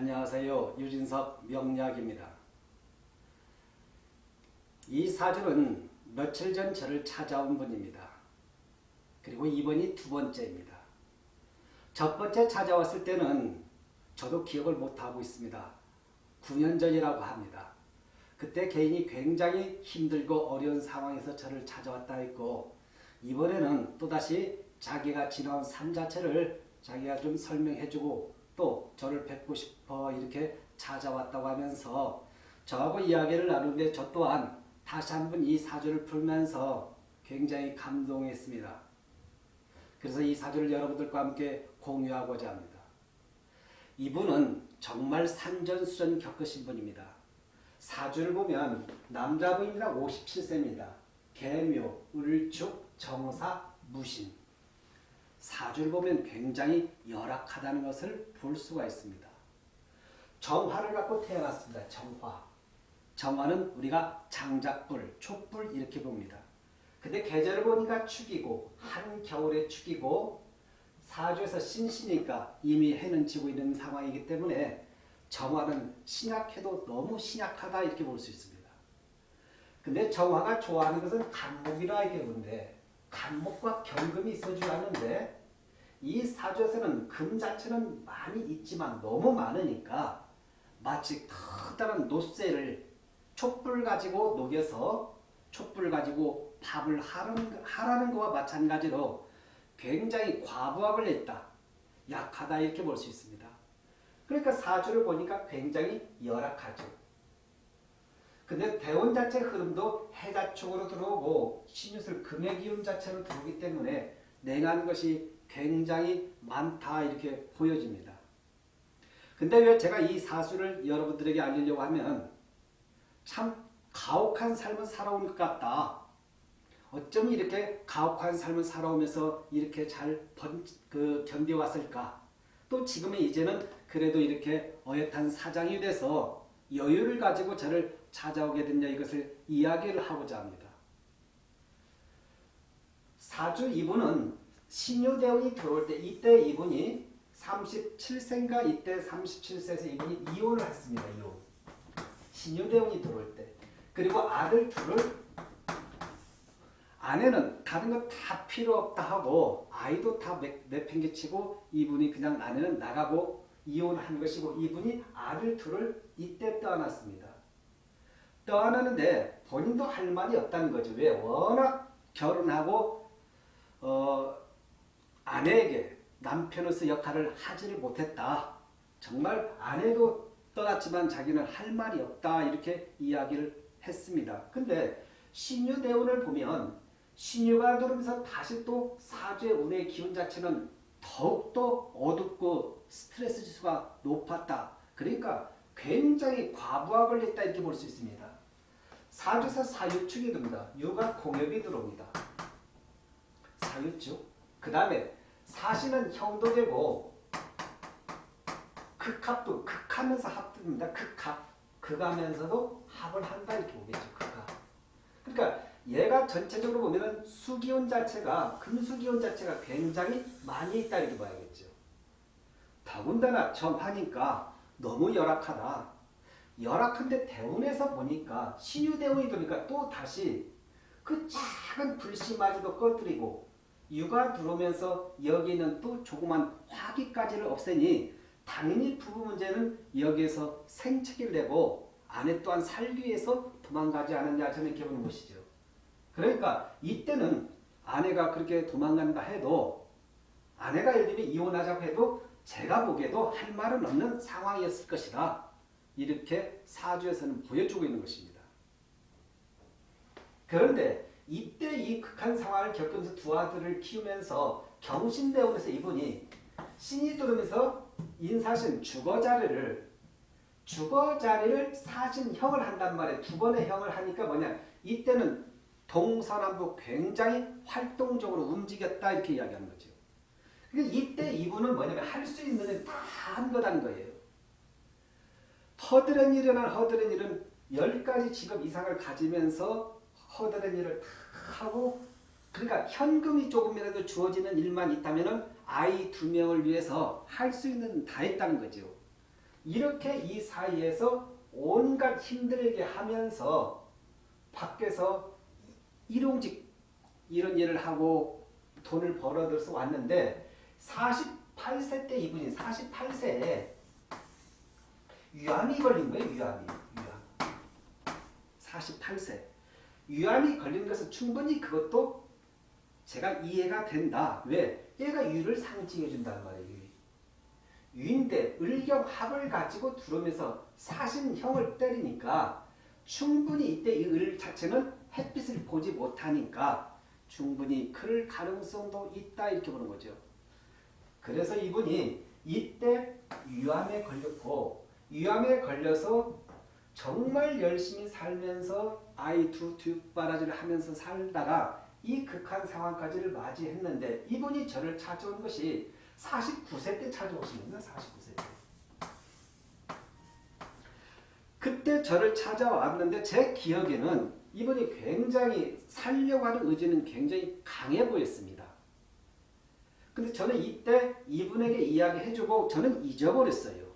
안녕하세요. 유진석 명약입니다. 이 사주는 며칠 전 저를 찾아온 분입니다. 그리고 이번이 두 번째입니다. 첫 번째 찾아왔을 때는 저도 기억을 못하고 있습니다. 9년 전이라고 합니다. 그때 개인이 굉장히 힘들고 어려운 상황에서 저를 찾아왔다 했고 이번에는 또다시 자기가 지나온 삶 자체를 자기가 좀 설명해주고 또 저를 뵙고 싶어 이렇게 찾아왔다고 하면서 저하고 이야기를 나누는데 저 또한 다시 한번 이 사주를 풀면서 굉장히 감동했습니다. 그래서 이 사주를 여러분들과 함께 공유하고자 합니다. 이분은 정말 산전수전 겪으신 분입니다. 사주를 보면 남자분입니다. 57세입니다. 개묘, 을축, 정사, 무신. 사주를 보면 굉장히 열악하다는 것을 볼 수가 있습니다. 정화를 갖고 태어났습니다. 정화. 정화는 우리가 장작불, 촛불 이렇게 봅니다. 근데 계절을 보니까 축이고 한겨울에 축이고 사주에서 신시니까 이미 해는 지고 있는 상황이기 때문에 정화는 신약해도 너무 신약하다 이렇게 볼 수 있습니다. 근데 정화가 좋아하는 것은 간목이라 이렇게 보는데 간목과 경금이 있어줘야 하는데 이 사주에서는 금 자체는 많이 있지만 너무 많으니까 마치 커다란 노쇠를 촛불 가지고 녹여서 촛불 가지고 밥을 하라는, 하라는 것과 마찬가지로 굉장히 과부합을 했다. 약하다 이렇게 볼 수 있습니다. 그러니까 사주를 보니까 굉장히 열악하죠. 근데 대원 자체 흐름도 해자축으로 들어오고 신유술 금의 기운 자체로 들어오기 때문에 냉한 것이 굉장히 많다 이렇게 보여집니다. 근데 왜 제가 이 사수를 여러분들에게 알리려고 하면 참 가혹한 삶을 살아온 것 같다. 어쩜 이렇게 가혹한 삶을 살아오면서 이렇게 잘 번, 그 견뎌왔을까? 또 지금은 이제는 그래도 이렇게 어엿한 사장이 돼서 여유를 가지고 저를 찾아오게 됐냐 이것을 이야기를 하고자 합니다. 사주 이분은 신유대운이 들어올 때 이때 이분이 37세인가 이때 37세에서 이분이 이혼을 했습니다. 이혼. 신유대운이 들어올 때. 그리고 아들 둘을 아내는 다른 거 다 필요 없다 하고 아이도 다 내팽개치고 이분이 그냥 아내는 나가고 이혼한 것이고 이분이 아들 둘을 이때 떠났습니다. 떠나는데 본인도 할 말이 없다는 거죠. 왜? 워낙 결혼하고 어, 아내에게 남편으로서 역할을 하지를 못했다. 정말 아내도 떠났지만 자기는 할 말이 없다. 이렇게 이야기를 했습니다. 근데 신유대운을 보면 신유가 들어오면서 다시 또 사주의 운의 기운 자체는 더욱더 어둡고 스트레스 지수가 높았다. 그러니까 굉장히 과부하를 했다 이렇게 볼 수 있습니다. 사주에서 사유축이 듭니다. 유가 공엽이 들어옵니다. 사유축. 그 다음에 사시는 형도 되고 극합도 극하면서 합듭니다. 극합. 극하면서도 합을 한다 이렇게 보겠죠. 극합. 그러니까 얘가 전체적으로 보면은 수기운 자체가 금수기운 자체가 굉장히 많이 있다 이렇게 봐야겠죠. 더군다나 하니까 너무 열악하다. 열악한데 대운에서 보니까 신유대운이 되니까 또 다시 그 작은 불씨마저도 꺼뜨리고 유가 들어오면서 여기는 또 조그만 화기까지를 없애니 당연히 부부 문제는 여기에서 생채기를 내고 아내 또한 살기 위해서 도망가지 않았냐 저는 이렇게 보는 것이죠. 그러니까 이때는 아내가 그렇게 도망간다 해도 아내가 예를 들면 이혼하자고 해도 제가 보기에도 할 말은 없는 상황이었을 것이다. 이렇게 사주에서는 보여주고 있는 것입니다. 그런데 이때 이 극한 상황을 겪으면서 두 아들을 키우면서 경신대원에서 이분이 신이 들어오면서 인사신 주거자리를 주거자리를 사신형을 한단 말이에요. 두 번의 형을 하니까 뭐냐 이때는 동서남북 굉장히 활동적으로 움직였다 이렇게 이야기하는 거죠. 그러니까 이때 이분은 뭐냐면 할 수 있는 일다한 거다는 거예요. 허드렛 일이나 허드렛 일은 10가지 직업 이상을 가지면서 허드렛 일을 다 하고 그러니까 현금이 조금이라도 주어지는 일만 있다면 아이 두 명을 위해서 할 수 있는 다 했다는 거죠. 이렇게 이 사이에서 온갖 힘들게 하면서 밖에서 일용직 이런 일을 하고 돈을 벌어들여서 왔는데 48세 때 이분이 48세에 위암이 걸린 거예요. 위암이. 위암. 48세. 위암이 걸린 것은 충분히 그것도 제가 이해가 된다. 왜? 얘가 유를 상징해 준다는 말이에요. 유. 유인데 을경합을 가지고 들어오면서 사신형을 때리니까 충분히 이때 이 을 자체는 햇빛을 보지 못하니까 충분히 그럴 가능성도 있다 이렇게 보는 거죠. 그래서 이분이 이때 위암에 걸렸고 위암에 걸려서 정말 열심히 살면서 아이 두 뒷바라지를 하면서 살다가 이 극한 상황까지를 맞이했는데 이분이 저를 찾아온 것이 49세 때 찾아오신 겁니다. 49세 때. 그때 저를 찾아왔는데 제 기억에는 이분이 굉장히 살려고 하는 의지는 굉장히 강해 보였습니다. 근데 저는 이때 이분에게 이야기해주고 저는 잊어버렸어요.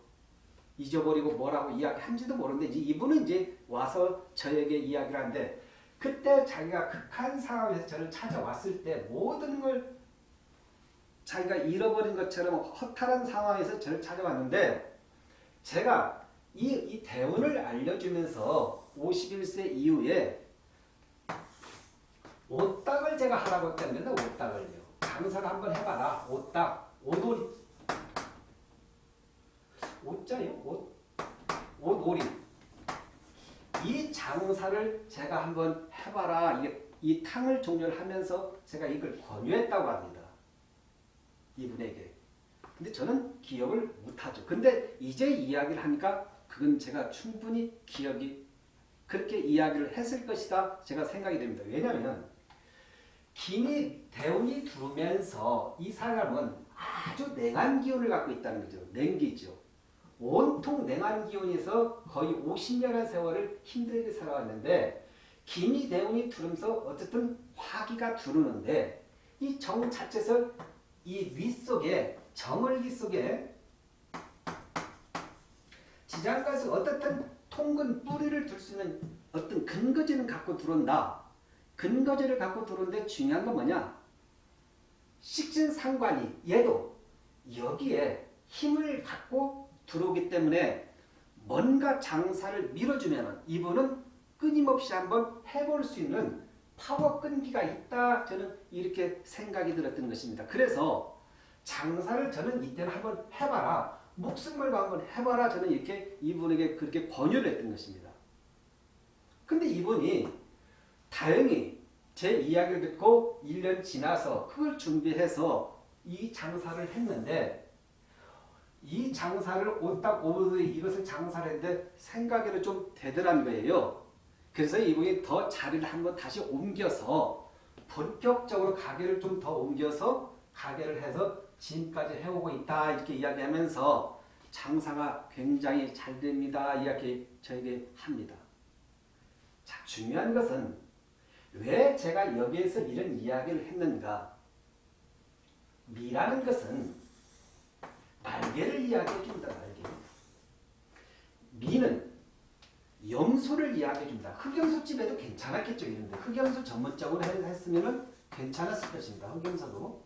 잊어버리고 뭐라고 이야기한지도 모르는데 이제 이분은 이제 와서 저에게 이야기를 하는데 그때 자기가 극한 상황에서 저를 찾아왔을 때 모든 걸 자기가 잃어버린 것처럼 허탈한 상황에서 저를 찾아왔는데 제가 이, 이 대운을 알려주면서 51세 이후에 옷딱을 제가 하라고 했답니다. 옷딱을요. 장사를 한번 해봐라. 옷딱. 옷놀이. 옷자요? 옷. 옷놀이. 이 장사를 제가 한번 해봐라. 이게 이 탕을 종료를 하면서 제가 이걸 권유했다고 합니다. 이분에게. 근데 저는 기억을 못하죠. 근데 이제 이야기를 하니까 그건 제가 충분히 기억이 그렇게 이야기를 했을 것이다 제가 생각이 됩니다. 왜냐하면 김이 대운이 들어오면서 이 사람은 아주 냉한 기운을 갖고 있다는 거죠. 냉기죠. 온통 냉한 기운에서 거의 50년의 세월을 힘들게 살아왔는데 김이 대운이 들으면서 어쨌든 화기가 두르는데 이 정 자체에서 이 윗속에 정을기 속에 지장가서 어떻든 통근 뿌리를 둘 수 있는 어떤 근거지는 갖고 들어온다. 근거지를 갖고 들어오는데 중요한 건 뭐냐? 식진상관이 얘도 여기에 힘을 갖고 들어오기 때문에 뭔가 장사를 밀어주면 이분은 끊임없이 한번 해볼 수 있는 파워 끈기가 있다 저는 이렇게 생각이 들었던 것입니다. 그래서 장사를 저는 이때는 한번 해봐라. 목숨 걸고 한번 해봐라. 저는 이렇게 이분에게 그렇게 권유를 했던 것입니다. 근데 이분이 다행히 제 이야기를 듣고 1년 지나서 그걸 준비해서 이 장사를 했는데 이 장사를 오딱 오후에 이것을 장사를 했는데 생각에는 좀 되더란 거예요. 그래서 이분이 더 자리를 한번 다시 옮겨서 본격적으로 가게를 좀 더 옮겨서 가게를 해서 지금까지 해오고 있다 이렇게 이야기하면서 장사가 굉장히 잘 됩니다 이렇게 저에게 합니다. 자 중요한 것은 왜 제가 여기에서 이런 이야기를 했는가 미라는 것은 날개를 이야기해 줍니다. 날개. 미는 염소를 이야기해 줍니다. 흑염소집에도 괜찮았겠죠. 이런데 흑염소 전문적으로 했으면 괜찮았을 것입니다. 흑염소도.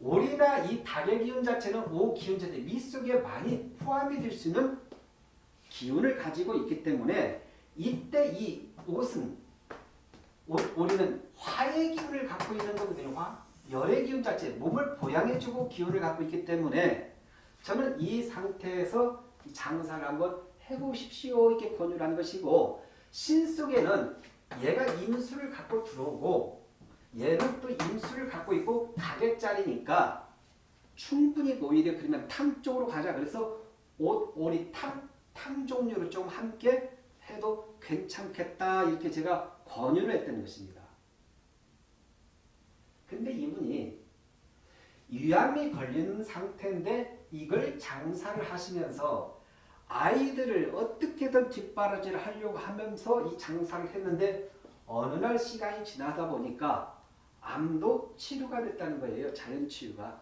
오리나 이 닭의 기운 자체는 오 기운 자체 미 속에 많이 포함이 될 수 있는 기운을 가지고 있기 때문에 이때 이 옷은 오, 오리는 화의 기운을 갖고 있는 거거든요. 화. 열의 기운 자체, 몸을 보양해주고 기운을 갖고 있기 때문에 저는 이 상태에서 장사를 한번 해보십시오. 이렇게 권유를 한 것이고 신 속에는 얘가 임수를 갖고 들어오고 얘는 또 임수를 갖고 있고 가객자리니까 충분히 오히려 그러면 탕 쪽으로 가자. 그래서 옷, 오리, 탕, 탕 종류를 좀 함께 해도 괜찮겠다. 이렇게 제가 권유를 했던 것입니다. 이분이 위암이 걸리는 상태인데 이걸 장사를 하시면서 아이들을 어떻게든 뒷바라지를 하려고 하면서 이 장사를 했는데 어느 날 시간이 지나다 보니까 암도 치료가 됐다는 거예요. 자연치유가.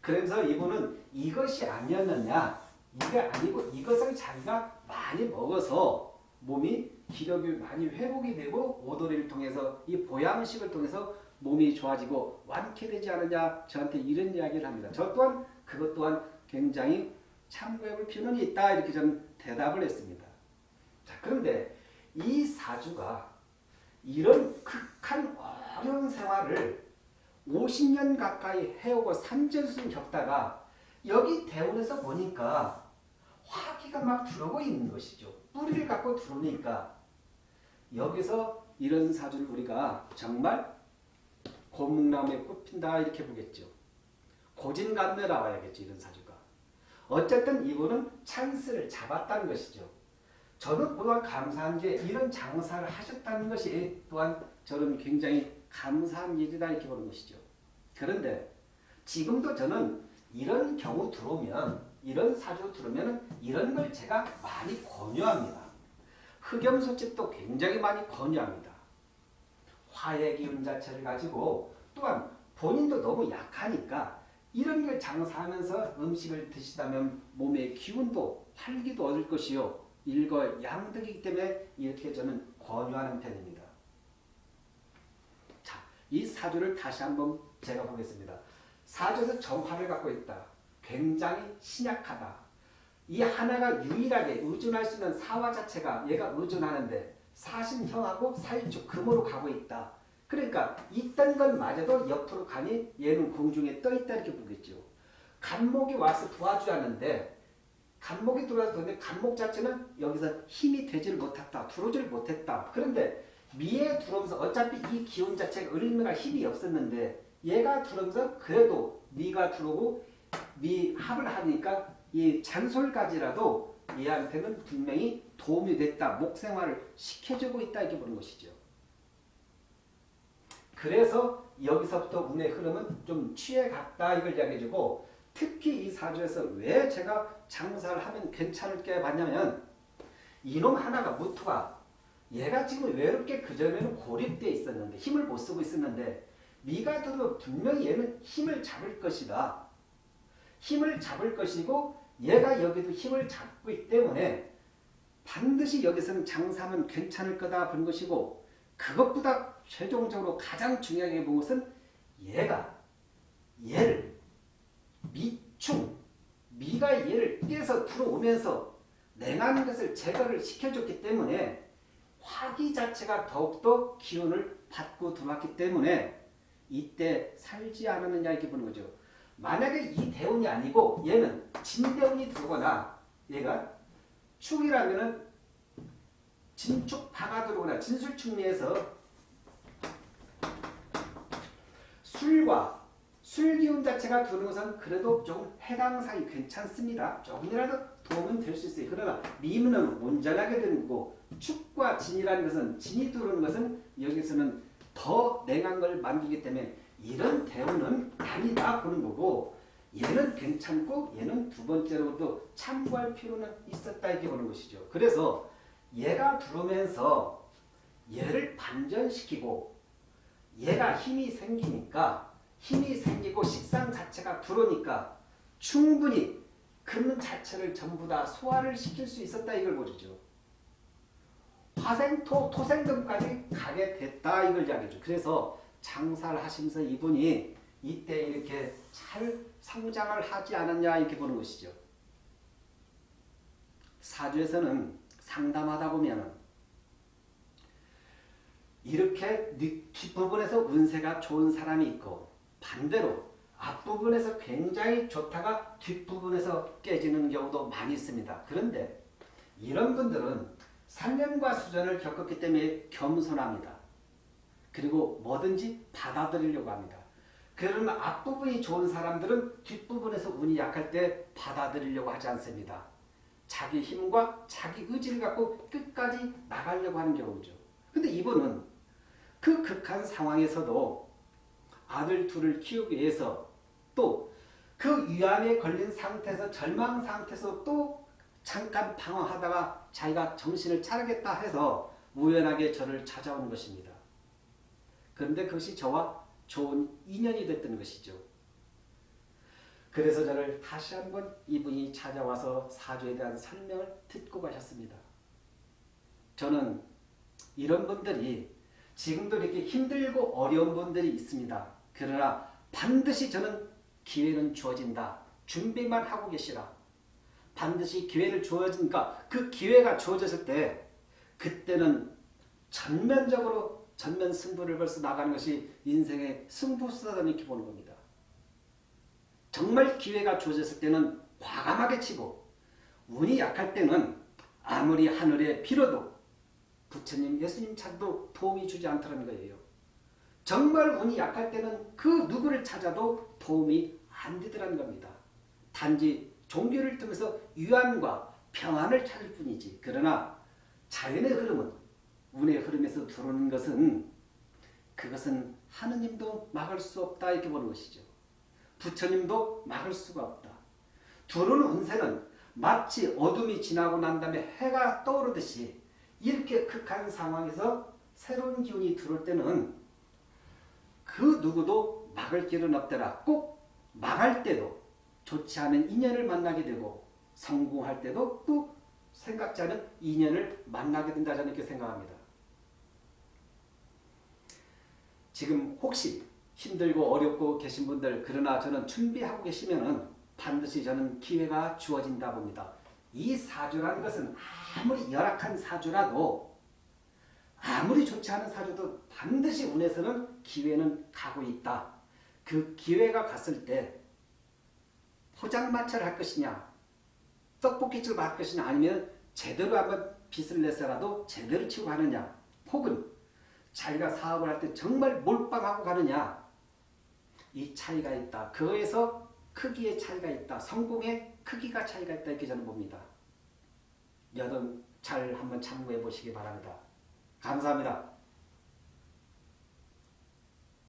그래서 이분은 이것이 아니었느냐 이게 아니고 이것을 자기가 많이 먹어서 몸이 기력이 많이 회복이 되고 오돌이를 통해서 이 보양식을 통해서 몸이 좋아지고 완쾌되지 않느냐 저한테 이런 이야기를 합니다. 저 또한 그것 또한 굉장히 참고해볼 필요는 있다 이렇게 저는 대답을 했습니다. 자 그런데 이 사주가 이런 극한 어려운 생활을 50년 가까이 해오고 산전수전 겪다가 여기 대운에서 보니까 화기가 막 들어오고 있는 것이죠. 뿌리를 갖고 들어오니까 여기서 이런 사주를 우리가 정말 고목나무에 꽃핀다 이렇게 보겠죠. 고진감래 나와야겠죠. 이런 사주가. 어쨌든 이분은 찬스를 잡았다는 것이죠. 저는 또한 감사한 게 이런 장사를 하셨다는 것이 또한 저는 굉장히 감사한 일이다 이렇게 보는 것이죠. 그런데 지금도 저는 이런 경우 들어오면 이런 사주 들어오면 이런 걸 제가 많이 권유합니다. 흑염소집도 굉장히 많이 권유합니다. 화의 기운 자체를 가지고 또한 본인도 너무 약하니까 이런 걸 장사하면서 음식을 드시다면 몸의 기운도 활기도 얻을 것이요. 일거 양득이기 때문에 이렇게 저는 권유하는 편입니다. 자, 이 사주를 다시 한번 제가 보겠습니다. 사주에서 정화를 갖고 있다. 굉장히 신약하다. 이 하나가 유일하게 의존할 수 있는 사화 자체가 얘가 의존하는데 사신형하고 사일축 금으로 가고 있다. 그러니까 있던 것마저도 옆으로 가니 얘는 공중에 떠 있다 이렇게 보겠죠. 간목이 와서 도와주었는데 간목이 들어와서 근데 간목 자체는 여기서 힘이 되지를 못했다. 들어오지를 못했다. 그런데 미에 들어오면서 어차피 이 기운 자체가 을미가 힘이 없었는데 얘가 들어오면서 그래도 미가 들어오고 미 합을 하니까 이 잔솔까지라도 얘한테는 분명히 도움이 됐다. 목생활을 시켜주고 있다. 이렇게 보는 것이죠. 그래서 여기서부터 운의 흐름은 좀 취해갔다. 이걸 이야기해주고 특히 이 사주에서 왜 제가 장사를 하면 괜찮을게 봤냐면 이놈 하나가 무토가 얘가 지금 외롭게 그전에는 고립되어 있었는데 힘을 못 쓰고 있었는데 미가 들어 분명히 얘는 힘을 잡을 것이다. 힘을 잡을 것이고 얘가 여기도 힘을 잡고 있기 때문에 반드시 여기서는 장사하면 괜찮을 거다 본 것이고 그것보다 최종적으로 가장 중요하게 본 것은 얘가 얘를 미충 미가 얘를 깨서 들어오면서 냉하는 것을 제거를 시켜줬기 때문에 화기 자체가 더욱더 기운을 받고 들어왔기 때문에 이때 살지 않았느냐 이렇게 보는 거죠. 만약에 이 대운이 아니고 얘는 진대운이 들어거나 얘가 축이라면은 진축 파가 들어오거나 진술충리에서 술과 술 기운 자체가 드는 것은 그래도 조금 해당상이 괜찮습니다. 조금이라도 도움은 될 수 있어요. 그러나 미문은 온전하게 되는 거고 축과 진이라는 것은 진이 들어오는 것은 여기서는 더 냉한 걸 만들기 때문에 이런 대우는 아니다 보는 거고 얘는 괜찮고 얘는 두 번째로도 참고할 필요는 있었다 이렇게 보는 것이죠. 그래서 얘가 들어오면서 얘를 반전시키고 얘가 힘이 생기니까 힘이 생기고 식상 자체가 들어오니까 충분히 금 자체를 전부 다 소화를 시킬 수 있었다 이걸 보여주죠. 화생토, 토생금까지 가게 됐다 이걸 이야기죠. 그래서 장사를 하시면서 이분이 이때 이렇게 잘 성장을 하지 않았냐 이렇게 보는 것이죠. 사주에서는 상담하다 보면 이렇게 뒷부분에서 운세가 좋은 사람이 있고 반대로 앞부분에서 굉장히 좋다가 뒷부분에서 깨지는 경우도 많이 있습니다. 그런데 이런 분들은 3년과 수전을 겪었기 때문에 겸손합니다. 그리고 뭐든지 받아들이려고 합니다. 그러면 앞부분이 좋은 사람들은 뒷부분에서 운이 약할 때 받아들이려고 하지 않습니다. 자기 힘과 자기 의지를 갖고 끝까지 나가려고 하는 경우죠. 근데 이분은 그 극한 상황에서도 아들 둘을 키우기 위해서 또 그 위암에 걸린 상태에서 절망 상태에서 또 잠깐 방황하다가 자기가 정신을 차리겠다 해서 우연하게 저를 찾아온 것입니다. 그런데 그것이 저와 좋은 인연이 됐던 것이죠. 그래서 저를 다시 한번 이분이 찾아와서 사주에 대한 설명을 듣고 가셨습니다. 저는 이런 분들이 지금도 이렇게 힘들고 어려운 분들이 있습니다. 그러나 반드시 저는 기회는 주어진다. 준비만 하고 계시라. 반드시 기회를 주어진가 그 기회가 주어졌을 때 그때는 전면적으로 전면 승부를 벌써 나가는 것이 인생의 승부수다 이렇게 보는 겁니다. 정말 기회가 주어졌을 때는 과감하게 치고 운이 약할 때는 아무리 하늘에 빌어도 부처님, 예수님 찾아도 도움이 주지 않더라는 거예요. 정말 운이 약할 때는 그 누구를 찾아도 도움이 안 되더라는 겁니다. 단지 종교를 통해서 유한과 평안을 찾을 뿐이지. 그러나 자연의 흐름은 운의 흐름에서 들어오는 것은 그것은 하느님도 막을 수 없다 이렇게 보는 것이죠. 부처님도 막을 수가 없다. 들어오는 운세는 마치 어둠이 지나고 난 다음에 해가 떠오르듯이 이렇게 극한 상황에서 새로운 기운이 들어올 때는 그 누구도 막을 길은 없더라. 꼭 망할 때도 좋지 않은 인연을 만나게 되고 성공할 때도 또 생각지 않은 인연을 만나게 된다 저는 이렇게 생각합니다. 지금 혹시 힘들고 어렵고 계신 분들 그러나 저는 준비하고 계시면 은 반드시 저는 기회가 주어진다 봅니다. 이 사주라는 것은 아무리 열악한 사주라도 아무리 좋지 않은 사주도 반드시 운에서는 기회는 가고 있다. 그 기회가 갔을 때 포장마차를 할 것이냐 떡볶이집을 할 것이냐 아니면 제대로 한번 빚을 내서라도 제대로 치고 가느냐 혹은 자기가 사업을 할 때 정말 몰빵하고 가느냐 이 차이가 있다. 그거에서 크기의 차이가 있다. 성공의 크기가 차이가 있다 이렇게 저는 봅니다. 여러분 잘 한번 참고해 보시기 바랍니다. 감사합니다.